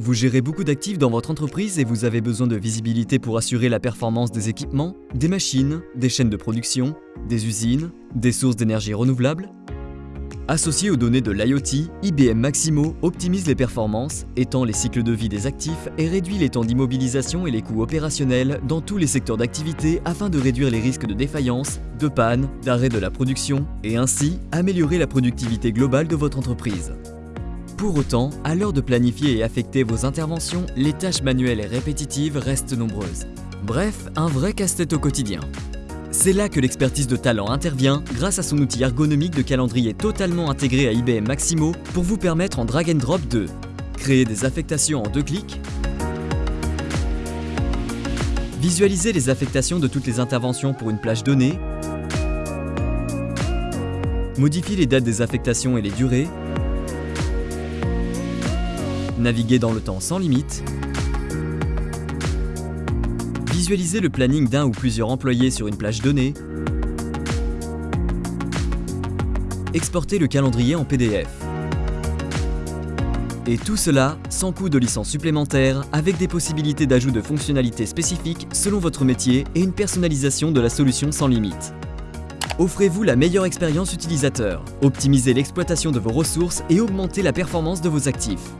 Vous gérez beaucoup d'actifs dans votre entreprise et vous avez besoin de visibilité pour assurer la performance des équipements, des machines, des chaînes de production, des usines, des sources d'énergie renouvelables Associé aux données de l'IoT, IBM Maximo optimise les performances, étend les cycles de vie des actifs et réduit les temps d'immobilisation et les coûts opérationnels dans tous les secteurs d'activité afin de réduire les risques de défaillance, de panne, d'arrêt de la production et ainsi améliorer la productivité globale de votre entreprise. Pour autant, à l'heure de planifier et affecter vos interventions, les tâches manuelles et répétitives restent nombreuses. Bref, un vrai casse-tête au quotidien. C'est là que l'expertise de talent intervient grâce à son outil ergonomique de calendrier totalement intégré à IBM Maximo pour vous permettre en drag and drop de créer des affectations en deux clics, visualiser les affectations de toutes les interventions pour une plage donnée, modifier les dates des affectations et les durées, naviguer dans le temps sans limite, Visualiser le planning d'un ou plusieurs employés sur une plage donnée. Exporter le calendrier en PDF. Et tout cela sans coût de licence supplémentaire, avec des possibilités d'ajout de fonctionnalités spécifiques selon votre métier et une personnalisation de la solution sans limite. Offrez-vous la meilleure expérience utilisateur, optimisez l'exploitation de vos ressources et augmentez la performance de vos actifs.